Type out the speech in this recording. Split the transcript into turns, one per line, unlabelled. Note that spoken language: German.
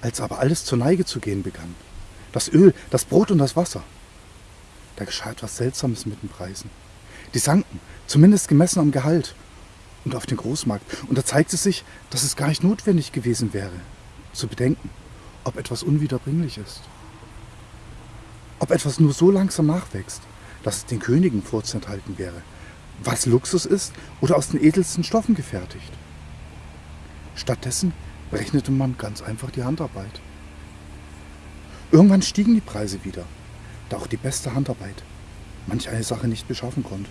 Als aber alles zur Neige zu gehen begann, das Öl, das Brot und das Wasser, da geschah etwas Seltsames mit den Preisen. Die sanken, zumindest gemessen am Gehalt und auf den Großmarkt. Und da zeigte sich, dass es gar nicht notwendig gewesen wäre, zu bedenken, ob etwas unwiederbringlich ist. Ob etwas nur so langsam nachwächst, dass es den Königen vorzuenthalten wäre, was Luxus ist oder aus den edelsten Stoffen gefertigt. Stattdessen berechnete man ganz einfach die Handarbeit. Irgendwann stiegen die Preise wieder, da auch die beste Handarbeit manch eine Sache nicht beschaffen konnte.